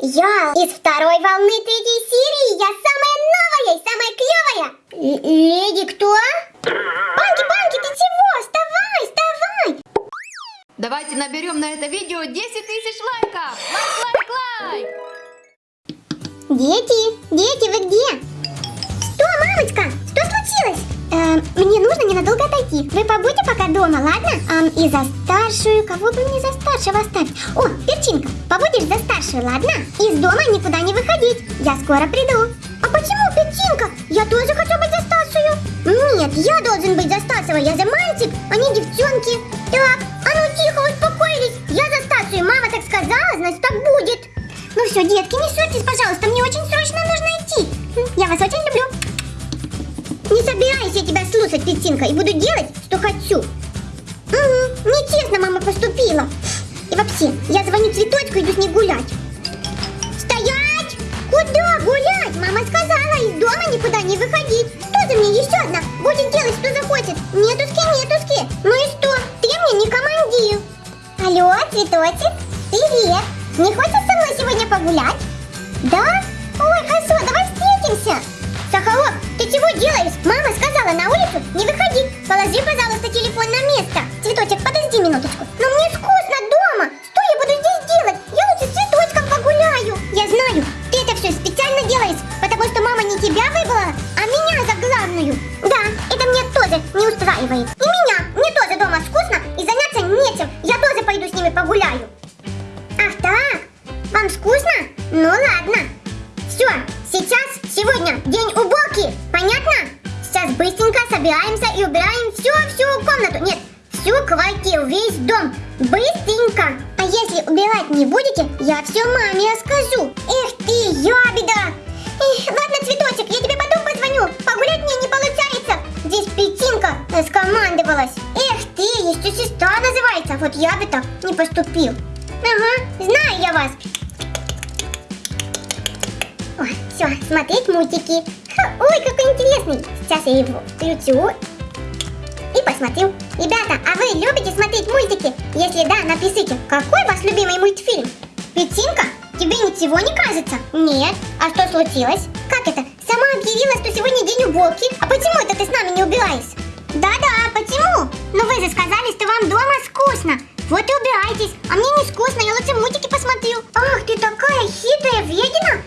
Я из второй волны третьей серии. Я самая новая и самая клевая. Л- леди кто? Банки, банки, ты чего? Вставай, вставай. Давайте наберем на это видео 10 тысяч лайков! Лайк, лайк, лайк! Дети, дети, вы где? Что, мамочка? Что случилось? Эм, мне нужно ненадолго отойти. Вы побудьте пока дома, ладно? Эм, и за старшую, кого бы мне за старшего оставить? О, Перчинка, побудешь за старшую, ладно? Из дома никуда не выходить. Я скоро приду. А почему, Перчинка? Я тоже хочу быть за старшую. Нет, я должен быть за старшего. Я за мальчик, а не девчонки. Так, а ну тихо, успокоились. Я за старшую. Мама так сказала, значит так будет. Ну все, детки, не ссорьтесь, пожалуйста, мне очень срочно нужно идти. Я вас очень люблю. Слушать, Петинка, и буду делать, что хочу. Угу, нечестно мама поступила. И вообще, я звоню цветочку, иду с ней гулять. Стоять! Куда гулять? Мама сказала, из дома никуда не выходить. Тоже мне еще одна будет делать, что захочет. Нетуски, нетуски. Ну и что? Ты мне не командир. Алло, цветочек, привет. Не хочешь со мной сегодня погулять? Да? Ой, хорошо, давай встретимся. Сахарок, ты чего делаешь? Мама сказала Положи, пожалуйста, телефон на место. Цветочек, подожди минуточку. Но мне скучно дома. Что я буду здесь делать? Я лучше с цветочком погуляю. Я знаю, ты это все специально делаешь, потому что мама не тебя выбрала, а меня за главную. Да, это мне тоже не устраивает. Будете, я все маме расскажу. Эх ты, ябеда. Эх, ладно, цветочек, я тебе потом позвоню. Погулять мне не получается. Здесь Петинка раскомандовалась. Эх ты, еще сестра называется. Вот я бы так не поступил. Ага, знаю я вас. Ой, все, смотреть мультики. Ха, Ой, какой интересный. Сейчас я его включу и посмотрю. Ребята, а вы любите смотреть мультики? Если да, напишите, какой ваш любимый мультфильм? Петинка, тебе ничего не кажется? Нет. А что случилось? Как это? Сама объявила, что сегодня день уборки. А почему это ты с нами не убираешь? Да-да, почему? Ну вы же сказали, что вам дома скучно. Вот и убирайтесь. А мне не скучно, я лучше мультики посмотрю. Ах, ты такая хитрая вредина.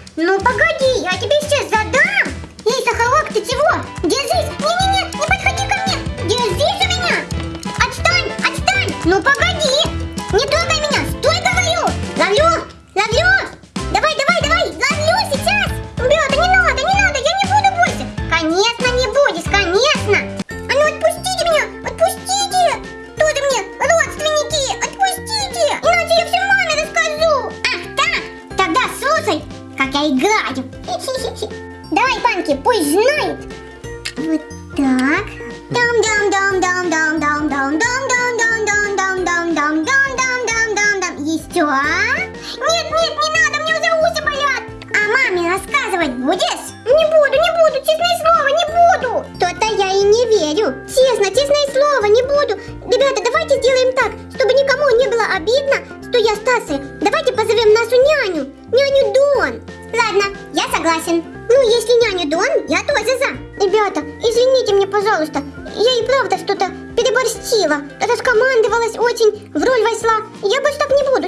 Давай, Панки, пусть знает. Вот так.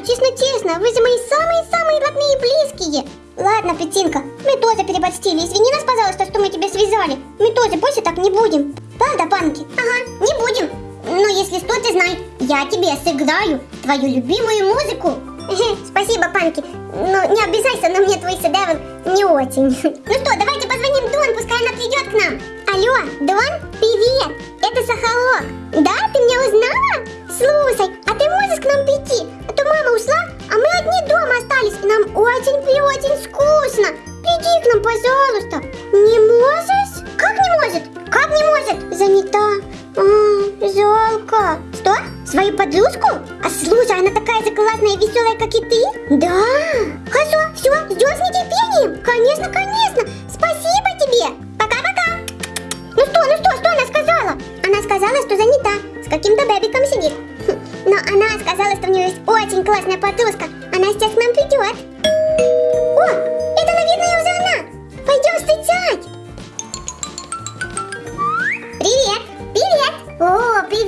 Честно-честно. Вы же мои самые-самые родные и близкие. Ладно, Петинка, мы тоже переборщили. Извини нас, пожалуйста, что мы тебя связали. Мы тоже больше так не будем. Правда, Панки? Ага, не будем. Но если что, ты знай, я тебе сыграю твою любимую музыку. Спасибо, Панки. Но не обижайся, но мне твой шедевр не очень. Ну что, давайте позвоним Дон, пускай она придет к нам. Алло, Дон, привет, это Сахарок. Да, ты меня узнала? Слушай,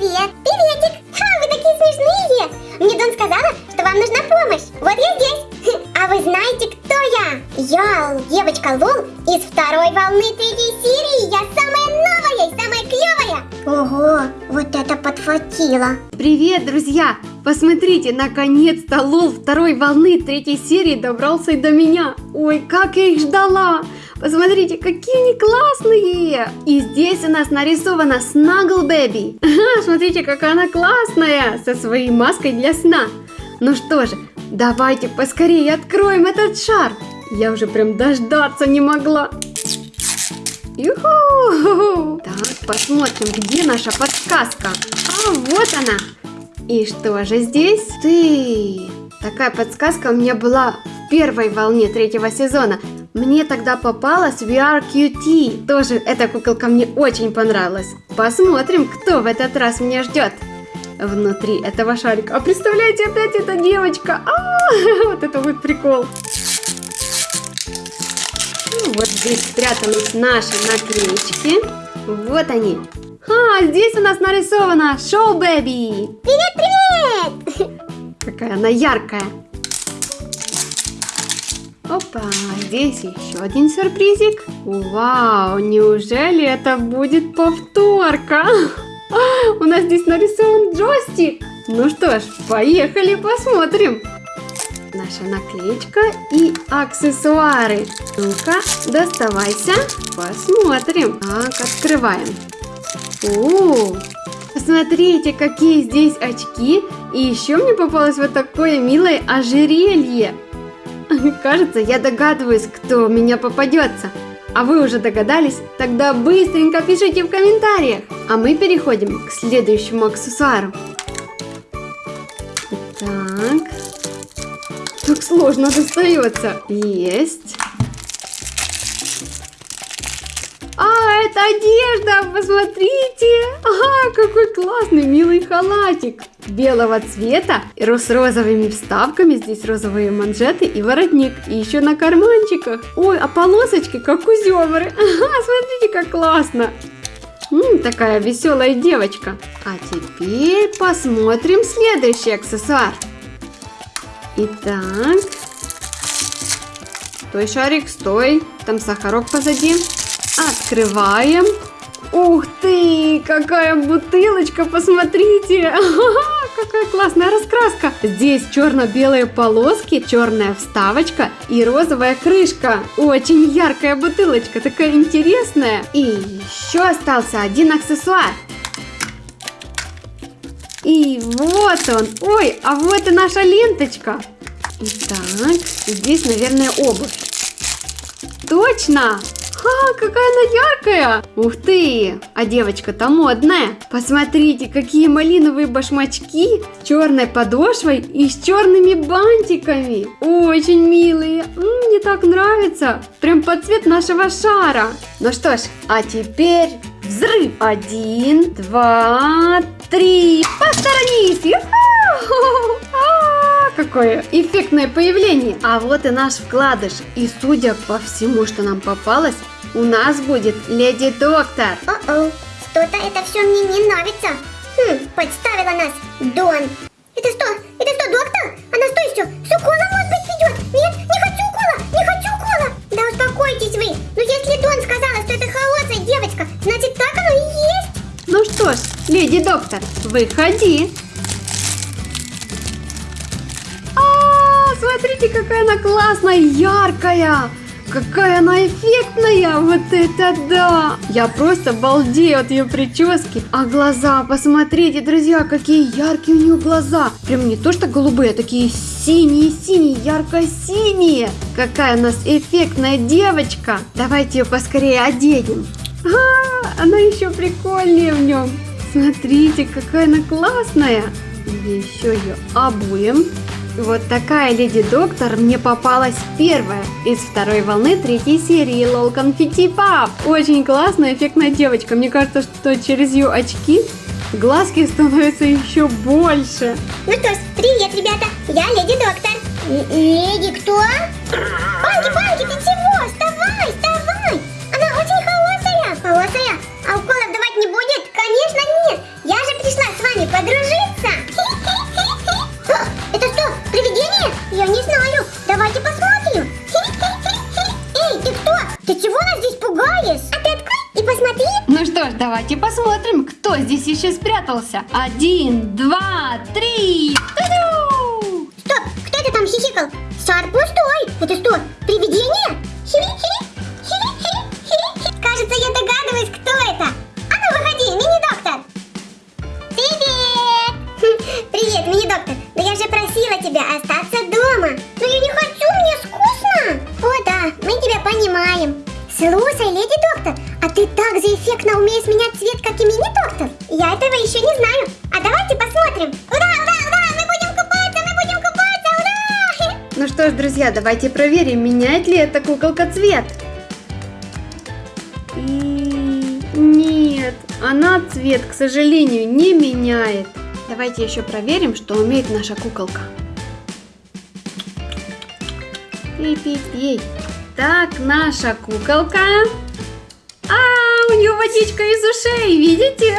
Привет! Приветик! Ха, вы такие смешные! Мне Дон сказала, что вам нужна помощь. Вот я здесь. Хм, а вы знаете, кто я? Я девочка Лол из второй волны третьей серии. Я самая новая и самая клевая. Ого, вот это подхватило. Привет, друзья! Посмотрите, наконец-то Лол второй волны третьей серии добрался и до меня. Ой, как я их ждала! Посмотрите, какие они классные! И здесь у нас нарисована Snuggle Baby. Смотрите, какая она классная, со своей маской для сна. Ну что же, давайте поскорее откроем этот шар. Я уже прям дождаться не могла. Юху! Так, посмотрим, где наша подсказка. А, вот она. И что же здесь? Ты! Такая подсказка у меня была в первой волне третьего сезона. Мне тогда попалась VR QT. Тоже эта куколка мне очень понравилась. Посмотрим, кто в этот раз меня ждет внутри этого шарика. А представляете, опять эта девочка. А -а -а, вот это вот прикол. Ну, вот здесь спрятались наши наклеечки. Вот они. А, здесь у нас нарисовано Шоу Бэби. Привет, привет! Какая она яркая. Опа, здесь еще один сюрпризик. Вау, неужели это будет повторка? У нас здесь нарисован джойстик. Ну что ж, поехали посмотрим. Наша наклеечка и аксессуары. Ну-ка, доставайся, посмотрим. Так, открываем. О, посмотрите, какие здесь очки. И еще мне попалось вот такое милое ожерелье. Кажется, я догадываюсь, кто меня попадется. А вы уже догадались? Тогда быстренько пишите в комментариях. А мы переходим к следующему аксессуару. Так. Так сложно достается. Есть. А, это одежда, посмотрите. Ага, какой классный, милый халатик. Белого цвета, с розовыми вставками, здесь розовые манжеты и воротник. И еще на карманчиках. Ой, а полосочки, как у зебры. Ага, смотрите, как классно. М, такая веселая девочка. А теперь посмотрим следующий аксессуар. Итак. Стой, шарик, стой. Там сахарок позади. Открываем. Ух ты, какая бутылочка, посмотрите. Какая классная раскраска. Здесь черно-белые полоски, черная вставочка и розовая крышка. Очень яркая бутылочка, такая интересная. И еще остался один аксессуар. И вот он. Ой, а вот и наша ленточка. Итак, здесь, наверное, обувь. Точно! Ха, какая она яркая! Ух ты! А девочка-то модная. Посмотрите, какие малиновые башмачки с черной подошвой и с черными бантиками. Очень милые. Мне так нравится. Прям под цвет нашего шара. Ну что ж, а теперь взрыв. Один, два, три. Посторонись! какое эффектное появление. А вот и наш вкладыш. И судя по всему, что нам попалось, у нас будет Леди Доктор. О-о, что-то это все мне не нравится. Хм, подставила нас Дон. Это что? Это что, доктор? Она что еще? С уколом, может быть, ведет? Нет, не хочу укола, не хочу укола. Да успокойтесь вы. Но если Дон сказала, что это хорошая девочка, значит так оно и есть. Ну что ж, леди доктор, выходи. смотрите, какая она классная, яркая. Какая она эффектная, вот это да! Я просто балдею от ее прически. А глаза, посмотрите, друзья, какие яркие у нее глаза. Прям не то что голубые, а такие синие-синие, ярко-синие. Какая у нас эффектная девочка. Давайте ее поскорее оденем. А, она еще прикольнее в нем. Смотрите, какая она классная. Еще ее обуем. Вот такая леди доктор мне попалась первая из второй волны третьей серии Лол Конфетти Пап. Очень классная, эффектная девочка. Мне кажется, что через ее очки глазки становятся еще больше. Ну что ж, привет, ребята, я леди доктор. Л леди кто? Панки, Панки, ты Ты чего нас здесь пугаешь? А ты открой и посмотри. Ну что ж, давайте посмотрим, кто здесь еще спрятался. Один, два, три. Стоп, кто это там хихикал? Шар пустой. Ну это что, привидение? Хири-хири, хири-хири, хири-хири. Кажется, я догадываюсь, кто это. Давайте проверим, меняет ли эта куколка цвет. И нет, она цвет, к сожалению, не меняет. Давайте еще проверим, что умеет наша куколка. Пи-пи-пи. Так, наша куколка. А, у нее водичка из ушей, видите?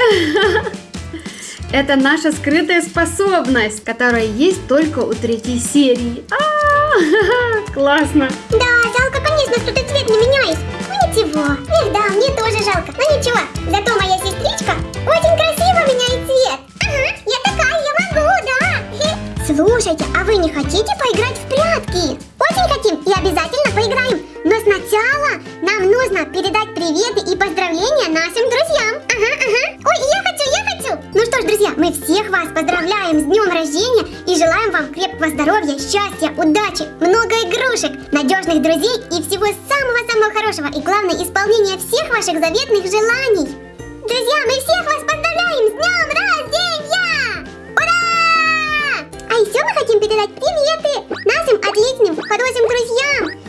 Это наша скрытая способность, которая есть только у третьей серии. А, классно. Да, жалко, конечно, что ты цвет не меняешь. Ну ничего. Эх, да, мне тоже жалко. Но ничего, зато моя сестричка очень красиво меняет цвет. Ага, я такая, я могу, да. Слушайте, а вы не хотите поиграть в прятки? Очень хотим и обязательно поиграем. Но сначала нам нужно передать приветы и поздравления мы всех вас поздравляем с днем рождения и желаем вам крепкого здоровья, счастья, удачи, много игрушек, надежных друзей и всего самого-самого хорошего. И главное, исполнения всех ваших заветных желаний. Друзья, мы всех вас поздравляем с днем рождения! Ура! А еще мы хотим передать приветы нашим отличным, хорошим друзьям.